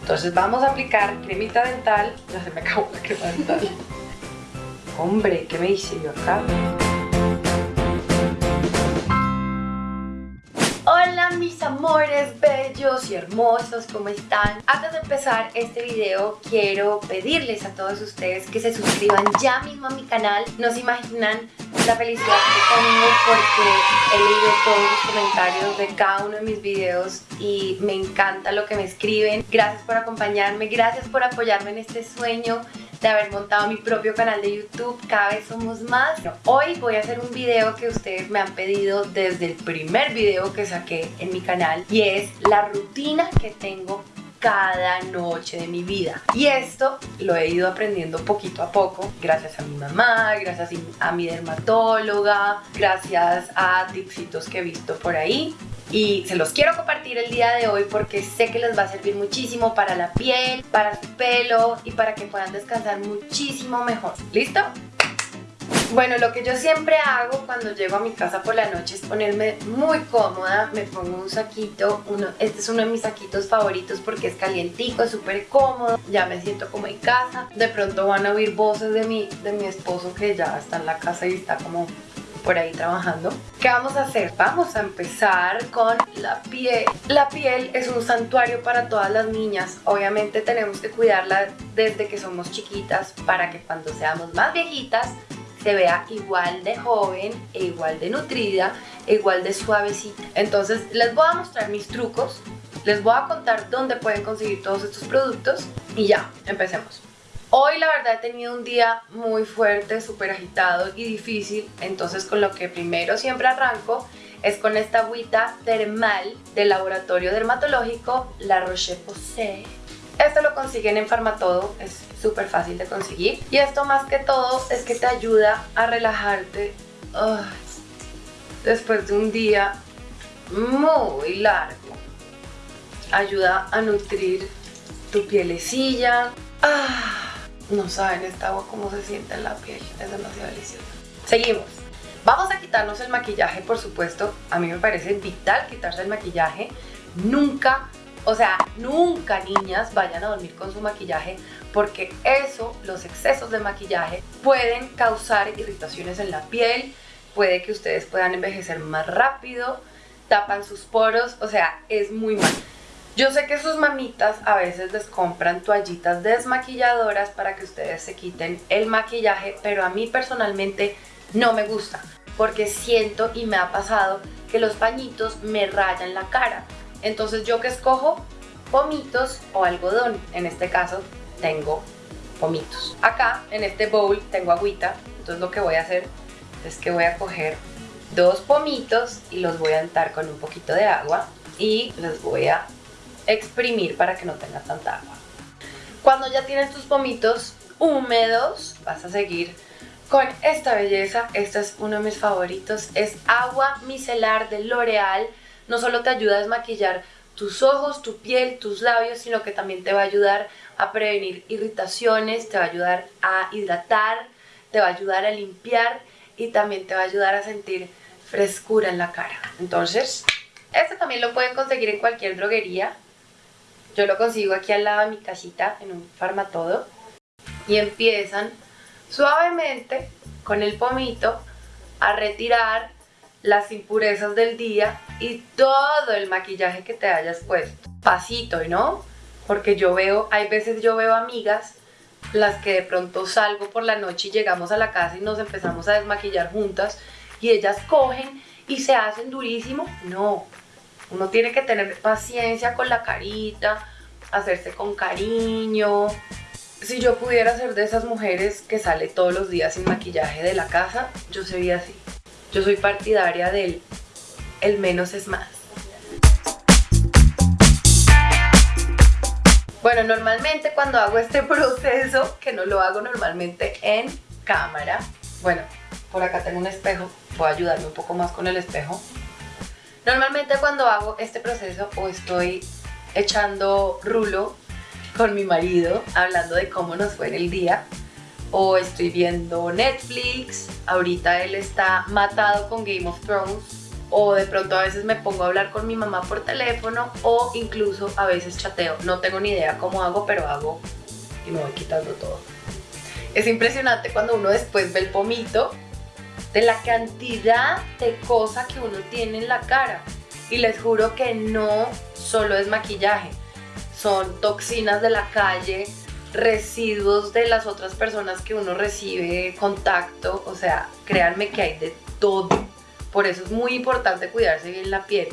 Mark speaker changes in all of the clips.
Speaker 1: Entonces vamos a aplicar cremita dental. Ya se me acabó la crema dental. Hombre, ¿qué me hice yo acá? Mis amores bellos y hermosos, ¿cómo están? Antes de empezar este video quiero pedirles a todos ustedes que se suscriban ya mismo a mi canal. No se imaginan la felicidad que tengo porque he leído todos los comentarios de cada uno de mis videos y me encanta lo que me escriben. Gracias por acompañarme, gracias por apoyarme en este sueño de haber montado mi propio canal de YouTube, cada vez somos más. hoy voy a hacer un video que ustedes me han pedido desde el primer video que saqué en mi canal y es la rutina que tengo cada noche de mi vida. Y esto lo he ido aprendiendo poquito a poco, gracias a mi mamá, gracias a mi dermatóloga, gracias a tipsitos que he visto por ahí y se los quiero compartir el día de hoy porque sé que les va a servir muchísimo para la piel, para su pelo y para que puedan descansar muchísimo mejor. ¿Listo? Bueno, lo que yo siempre hago cuando llego a mi casa por la noche es ponerme muy cómoda, me pongo un saquito, uno, este es uno de mis saquitos favoritos porque es calientico, es súper cómodo, ya me siento como en casa, de pronto van a oír voces de mi, de mi esposo que ya está en la casa y está como por ahí trabajando. ¿Qué vamos a hacer? Vamos a empezar con la piel. La piel es un santuario para todas las niñas. Obviamente tenemos que cuidarla desde que somos chiquitas para que cuando seamos más viejitas se vea igual de joven e igual de nutrida igual de suavecita. Entonces les voy a mostrar mis trucos, les voy a contar dónde pueden conseguir todos estos productos y ya, empecemos. Hoy la verdad he tenido un día muy fuerte, súper agitado y difícil, entonces con lo que primero siempre arranco es con esta agüita termal del laboratorio dermatológico La Roche-Posay. Esto lo consiguen en Farmatodo, es súper fácil de conseguir. Y esto más que todo es que te ayuda a relajarte después de un día muy largo. Ayuda a nutrir tu pielecilla. Ah, no saben esta agua cómo se siente en la piel, es demasiado deliciosa. Seguimos. Vamos a quitarnos el maquillaje, por supuesto. A mí me parece vital quitarse el maquillaje. Nunca, o sea, nunca niñas vayan a dormir con su maquillaje porque eso, los excesos de maquillaje, pueden causar irritaciones en la piel, puede que ustedes puedan envejecer más rápido, tapan sus poros, o sea, es muy mal. Yo sé que sus mamitas a veces les compran toallitas desmaquilladoras para que ustedes se quiten el maquillaje, pero a mí personalmente no me gusta porque siento y me ha pasado que los pañitos me rayan la cara. Entonces yo que escojo pomitos o algodón, en este caso tengo pomitos. Acá en este bowl tengo agüita, entonces lo que voy a hacer es que voy a coger dos pomitos y los voy a untar con un poquito de agua y los voy a exprimir para que no tenga tanta agua. Cuando ya tienes tus pomitos húmedos, vas a seguir con esta belleza. Este es uno de mis favoritos. Es agua micelar de L'Oreal. No solo te ayuda a desmaquillar tus ojos, tu piel, tus labios, sino que también te va a ayudar a prevenir irritaciones, te va a ayudar a hidratar, te va a ayudar a limpiar y también te va a ayudar a sentir frescura en la cara. Entonces, este también lo pueden conseguir en cualquier droguería. Yo lo consigo aquí al lado de mi casita, en un farmatodo. Y empiezan suavemente con el pomito a retirar las impurezas del día y todo el maquillaje que te hayas puesto. Pasito, ¿no? Porque yo veo, hay veces yo veo amigas las que de pronto salgo por la noche y llegamos a la casa y nos empezamos a desmaquillar juntas y ellas cogen y se hacen durísimo. No, uno tiene que tener paciencia con la carita, hacerse con cariño. Si yo pudiera ser de esas mujeres que sale todos los días sin maquillaje de la casa, yo sería así. Yo soy partidaria del el menos es más. Bueno, normalmente cuando hago este proceso, que no lo hago normalmente en cámara, bueno, por acá tengo un espejo, voy a ayudarme un poco más con el espejo. Normalmente cuando hago este proceso o estoy echando rulo con mi marido, hablando de cómo nos fue en el día, o estoy viendo Netflix, ahorita él está matado con Game of Thrones, o de pronto a veces me pongo a hablar con mi mamá por teléfono o incluso a veces chateo. No tengo ni idea cómo hago, pero hago y me voy quitando todo. Es impresionante cuando uno después ve el pomito de la cantidad de cosas que uno tiene en la cara. Y les juro que no solo es maquillaje, son toxinas de la calle, residuos de las otras personas que uno recibe, contacto, o sea, créanme que hay de todo. Por eso es muy importante cuidarse bien la piel.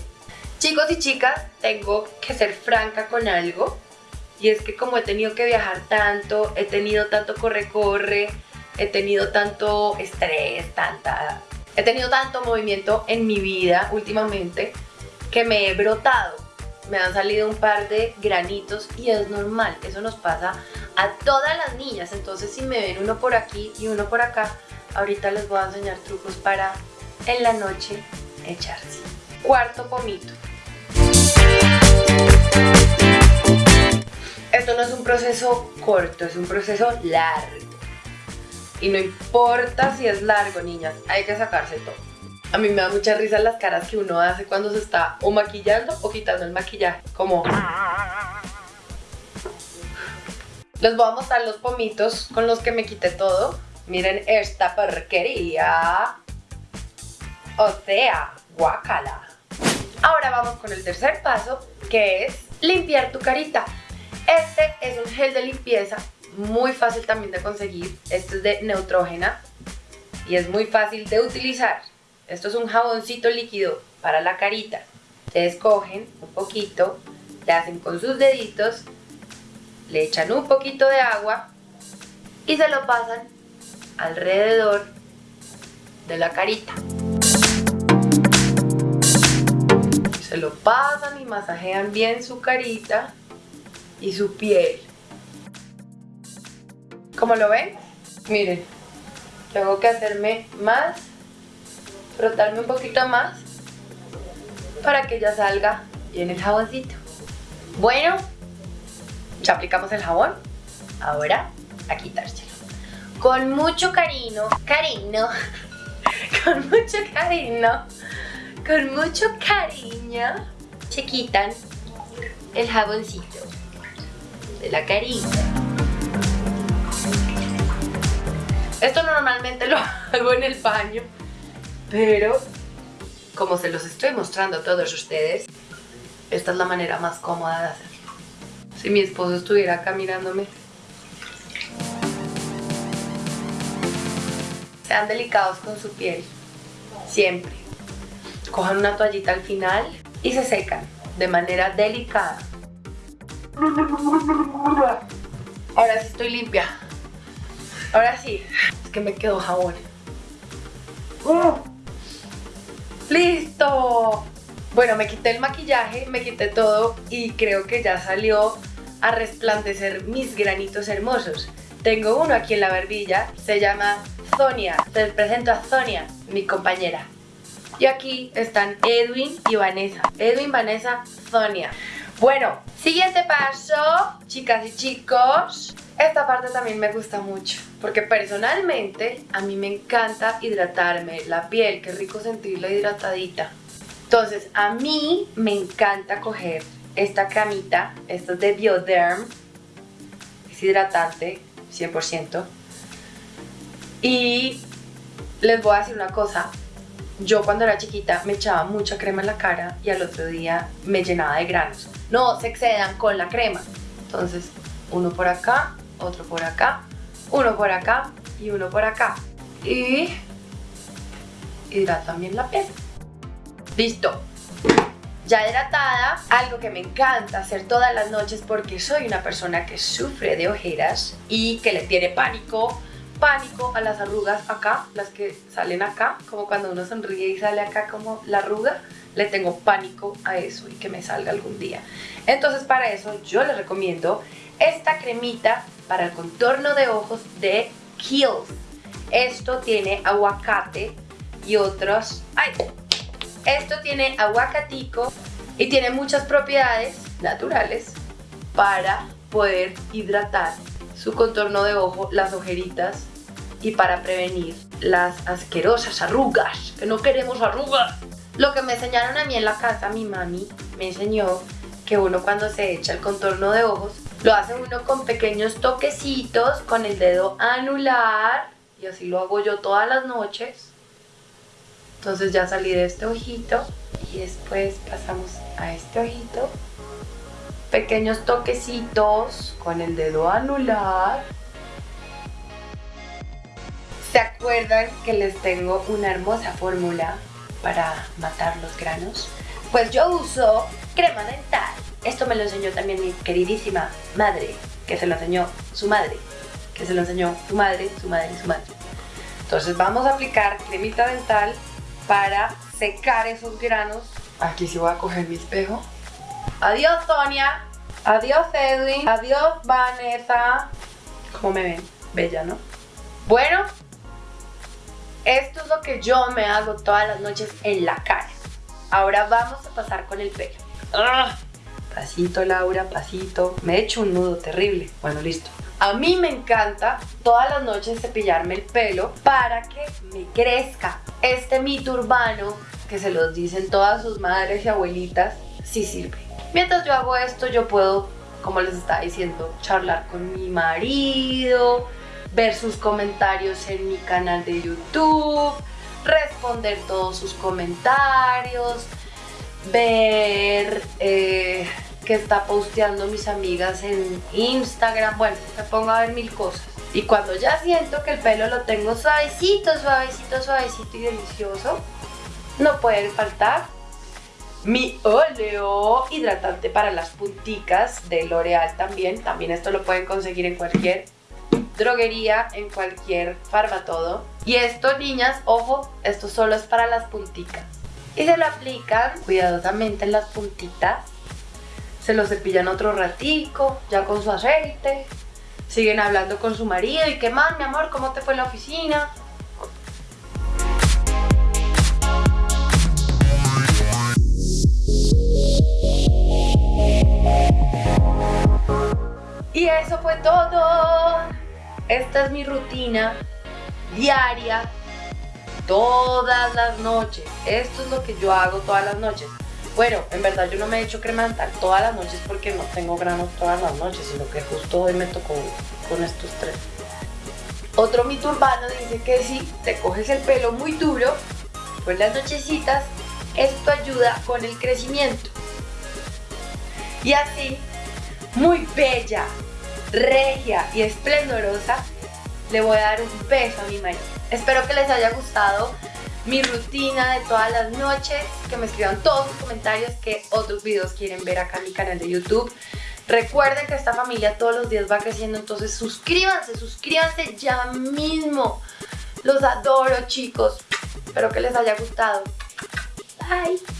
Speaker 1: Chicos y chicas, tengo que ser franca con algo. Y es que como he tenido que viajar tanto, he tenido tanto corre-corre, he tenido tanto estrés, tanta... He tenido tanto movimiento en mi vida últimamente que me he brotado. Me han salido un par de granitos y es normal, eso nos pasa a todas las niñas. Entonces si me ven uno por aquí y uno por acá, ahorita les voy a enseñar trucos para en la noche echarse. Cuarto pomito. Esto no es un proceso corto, es un proceso largo. Y no importa si es largo, niñas, hay que sacarse todo. A mí me da mucha risa las caras que uno hace cuando se está o maquillando o quitando el maquillaje. Como... Les voy a mostrar los pomitos con los que me quité todo. Miren esta porquería. O sea, guacala. Ahora vamos con el tercer paso, que es limpiar tu carita. Este es un gel de limpieza muy fácil también de conseguir. Este es de Neutrógena y es muy fácil de utilizar. Esto es un jaboncito líquido para la carita. Ustedes cogen un poquito, le hacen con sus deditos, le echan un poquito de agua y se lo pasan alrededor de la carita. Se lo pasan y masajean bien su carita y su piel. Como lo ven, miren, tengo que hacerme más, frotarme un poquito más para que ya salga bien el jaboncito. Bueno, ya aplicamos el jabón, ahora a quitárselo. Con mucho cariño, cariño, con mucho cariño, con mucho cariño, se quitan el jaboncito de la carita. Esto normalmente lo hago en el baño, pero como se los estoy mostrando a todos ustedes, esta es la manera más cómoda de hacerlo. Si mi esposo estuviera acá mirándome. Sean delicados con su piel, siempre. Cojan una toallita al final y se secan de manera delicada. Ahora sí estoy limpia. Ahora sí. Es que me quedó jabón. ¡Listo! Bueno, me quité el maquillaje, me quité todo y creo que ya salió a resplandecer mis granitos hermosos. Tengo uno aquí en la barbilla, se llama Zonia. Te presento a Zonia, mi compañera. Y aquí están Edwin y Vanessa. Edwin, Vanessa, Zonia. Bueno, siguiente paso, chicas y chicos. Esta parte también me gusta mucho, porque personalmente a mí me encanta hidratarme la piel, qué rico sentirla hidratadita. Entonces, a mí me encanta coger esta camita, esta es de Bioderm, es hidratante, 100%. Y les voy a decir una cosa, yo cuando era chiquita me echaba mucha crema en la cara y al otro día me llenaba de granos. No se excedan con la crema. Entonces, uno por acá, otro por acá, uno por acá y uno por acá. Y hidratan bien la piel. Listo. Ya hidratada, algo que me encanta hacer todas las noches porque soy una persona que sufre de ojeras y que le tiene pánico pánico a las arrugas acá, las que salen acá, como cuando uno sonríe y sale acá como la arruga, le tengo pánico a eso y que me salga algún día. Entonces para eso yo les recomiendo esta cremita para el contorno de ojos de Kiehl's. Esto tiene aguacate y otros... ¡Ay! Esto tiene aguacatico y tiene muchas propiedades naturales para poder hidratar su contorno de ojo, las ojeritas y para prevenir las asquerosas arrugas, que no queremos arrugas. Lo que me enseñaron a mí en la casa, mi mami me enseñó que uno cuando se echa el contorno de ojos, lo hace uno con pequeños toquecitos con el dedo anular y así lo hago yo todas las noches. Entonces ya salí de este ojito y después pasamos a este ojito. Pequeños toquecitos con el dedo anular. ¿Se acuerdan que les tengo una hermosa fórmula para matar los granos? Pues yo uso crema dental. Esto me lo enseñó también mi queridísima madre, que se lo enseñó su madre, que se lo enseñó su madre, su madre, su madre. Entonces vamos a aplicar cremita dental para secar esos granos. Aquí sí voy a coger mi espejo. Adiós Sonia, adiós Edwin, adiós Vanessa. ¿Cómo me ven? Bella, ¿no? Bueno, esto es lo que yo me hago todas las noches en la cara. Ahora vamos a pasar con el pelo. ¡Ah! Pasito, Laura, pasito. Me he hecho un nudo terrible. Bueno, listo. A mí me encanta todas las noches cepillarme el pelo para que me crezca. Este mito urbano que se los dicen todas sus madres y abuelitas, sí sirve. Mientras yo hago esto, yo puedo, como les estaba diciendo, charlar con mi marido, ver sus comentarios en mi canal de YouTube, responder todos sus comentarios, ver eh, que está posteando mis amigas en Instagram, bueno, me pongo a ver mil cosas. Y cuando ya siento que el pelo lo tengo suavecito, suavecito, suavecito y delicioso, no puede faltar mi óleo hidratante para las punticas de L'Oreal también. También esto lo pueden conseguir en cualquier droguería, en cualquier farmatodo. Y esto, niñas, ojo, esto solo es para las punticas. Y se lo aplican cuidadosamente en las puntitas. Se lo cepillan otro ratico, ya con su aceite. Siguen hablando con su marido y qué más, mi amor, ¿cómo te fue en la oficina? Y eso fue todo. Esta es mi rutina diaria todas las noches. Esto es lo que yo hago todas las noches. Bueno, en verdad yo no me he hecho crema dental todas las noches porque no tengo granos todas las noches, sino que justo hoy me tocó con estos tres. Otro mito urbano dice que si te coges el pelo muy duro, pues las nochecitas, esto ayuda con el crecimiento. Y así, muy bella, regia y esplendorosa, le voy a dar un beso a mi marido. Espero que les haya gustado mi rutina de todas las noches, que me escriban todos sus comentarios que otros videos quieren ver acá en mi canal de YouTube. Recuerden que esta familia todos los días va creciendo, entonces suscríbanse, suscríbanse ya mismo. Los adoro chicos, espero que les haya gustado. Bye.